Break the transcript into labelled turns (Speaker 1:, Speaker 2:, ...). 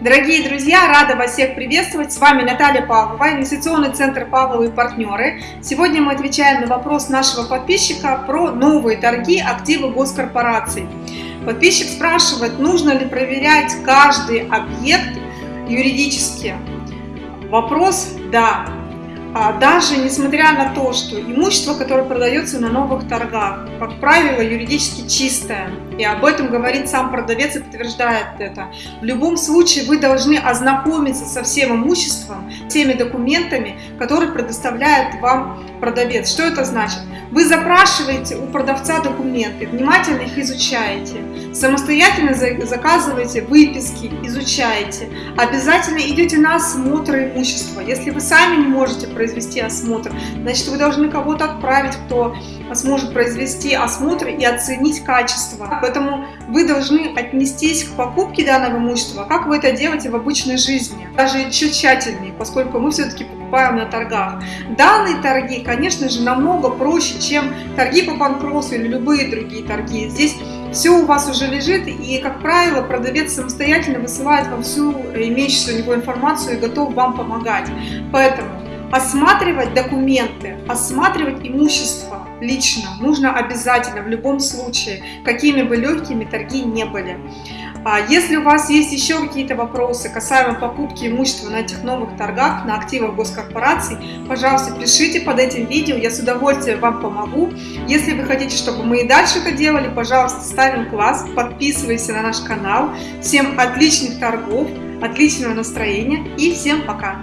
Speaker 1: Дорогие друзья, рада вас всех приветствовать. С вами Наталья Павлова, инвестиционный центр Павловы и партнеры. Сегодня мы отвечаем на вопрос нашего подписчика про новые торги активы госкорпораций. Подписчик спрашивает, нужно ли проверять каждый объект юридически. Вопрос – да. А даже несмотря на то, что имущество, которое продается на новых торгах, как правило, юридически чистое, и об этом говорит сам продавец и подтверждает это, в любом случае вы должны ознакомиться со всем имуществом, теми документами, которые предоставляет вам продавец. Что это значит? Вы запрашиваете у продавца документы, внимательно их изучаете, самостоятельно заказываете выписки, изучаете, обязательно идете на осмотр имущества. Если вы сами не можете произвести осмотр, значит вы должны кого-то отправить, кто сможет произвести осмотр и оценить качество. Поэтому вы должны отнестись к покупке данного имущества, как вы это делаете в обычной жизни, даже еще тщательнее, поскольку мы все-таки покупаем на торгах. Данные торги, конечно же, намного проще, чем торги по банкротству или любые другие торги. Здесь все у вас уже лежит, и, как правило, продавец самостоятельно высылает вам всю имеющуюся у него информацию и готов вам помогать. Поэтому осматривать документы, осматривать имущество лично нужно обязательно, в любом случае, какими бы легкими торги не были. А если у вас есть еще какие-то вопросы касаемо покупки имущества на этих новых торгах, на активах госкорпораций, пожалуйста, пишите под этим видео, я с удовольствием вам помогу. Если вы хотите, чтобы мы и дальше это делали, пожалуйста, ставим класс, подписывайся на наш канал. Всем отличных торгов, отличного настроения и всем пока!